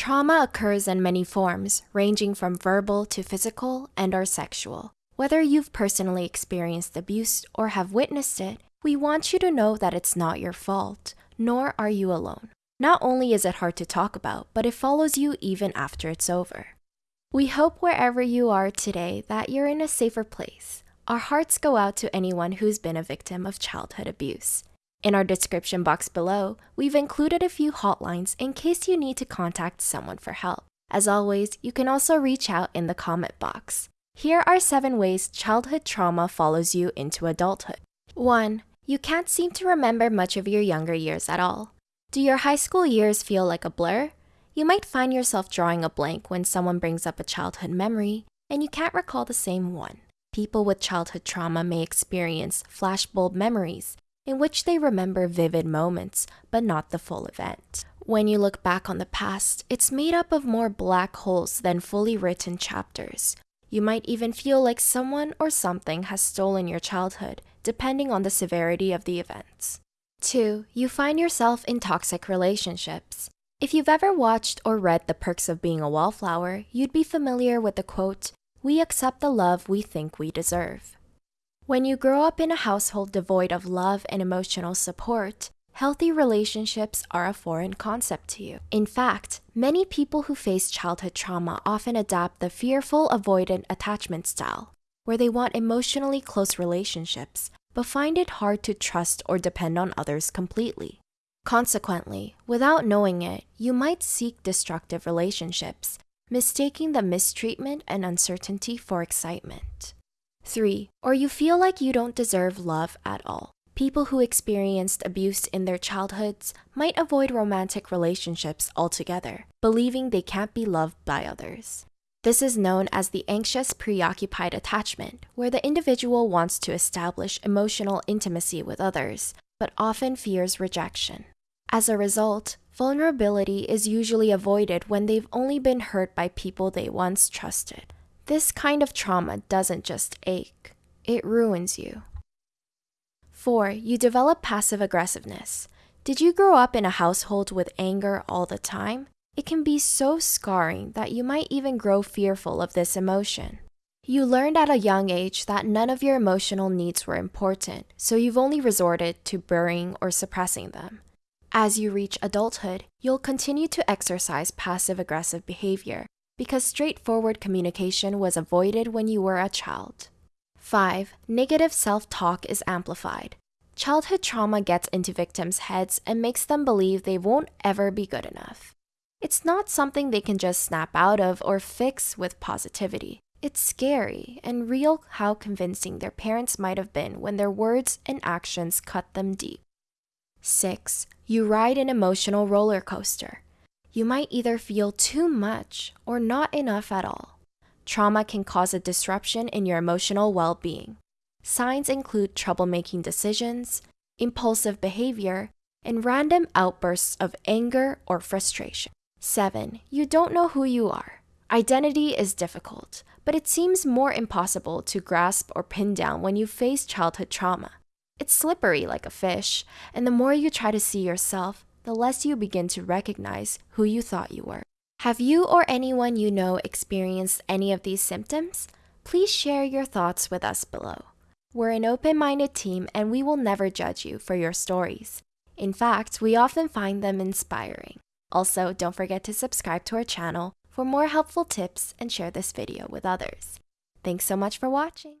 Trauma occurs in many forms, ranging from verbal to physical and or sexual. Whether you've personally experienced abuse or have witnessed it, we want you to know that it's not your fault, nor are you alone. Not only is it hard to talk about, but it follows you even after it's over. We hope wherever you are today that you're in a safer place. Our hearts go out to anyone who's been a victim of childhood abuse. In our description box below, we've included a few hotlines in case you need to contact someone for help. As always, you can also reach out in the comment box. Here are 7 ways childhood trauma follows you into adulthood. 1. You can't seem to remember much of your younger years at all. Do your high school years feel like a blur? You might find yourself drawing a blank when someone brings up a childhood memory and you can't recall the same one. People with childhood trauma may experience flashbulb memories in which they remember vivid moments, but not the full event. When you look back on the past, it's made up of more black holes than fully written chapters. You might even feel like someone or something has stolen your childhood, depending on the severity of the events. 2. You find yourself in toxic relationships. If you've ever watched or read The Perks of Being a Wallflower, you'd be familiar with the quote, We accept the love we think we deserve. When you grow up in a household devoid of love and emotional support, healthy relationships are a foreign concept to you. In fact, many people who face childhood trauma often adopt the fearful avoidant attachment style, where they want emotionally close relationships, but find it hard to trust or depend on others completely. Consequently, without knowing it, you might seek destructive relationships, mistaking the mistreatment and uncertainty for excitement. 3. Or you feel like you don't deserve love at all. People who experienced abuse in their childhoods might avoid romantic relationships altogether, believing they can't be loved by others. This is known as the anxious preoccupied attachment, where the individual wants to establish emotional intimacy with others, but often fears rejection. As a result, vulnerability is usually avoided when they've only been hurt by people they once trusted. This kind of trauma doesn't just ache, it ruins you. 4. You develop passive aggressiveness. Did you grow up in a household with anger all the time? It can be so scarring that you might even grow fearful of this emotion. You learned at a young age that none of your emotional needs were important, so you've only resorted to burying or suppressing them. As you reach adulthood, you'll continue to exercise passive aggressive behavior because straightforward communication was avoided when you were a child. 5. Negative self talk is amplified. Childhood trauma gets into victims' heads and makes them believe they won't ever be good enough. It's not something they can just snap out of or fix with positivity. It's scary and real how convincing their parents might have been when their words and actions cut them deep. 6. You ride an emotional roller coaster. You might either feel too much or not enough at all. Trauma can cause a disruption in your emotional well being. Signs include trouble making decisions, impulsive behavior, and random outbursts of anger or frustration. 7. You don't know who you are. Identity is difficult, but it seems more impossible to grasp or pin down when you face childhood trauma. It's slippery like a fish, and the more you try to see yourself, the less you begin to recognize who you thought you were. Have you or anyone you know experienced any of these symptoms? Please share your thoughts with us below. We're an open minded team and we will never judge you for your stories. In fact, we often find them inspiring. Also, don't forget to subscribe to our channel for more helpful tips and share this video with others. Thanks so much for watching.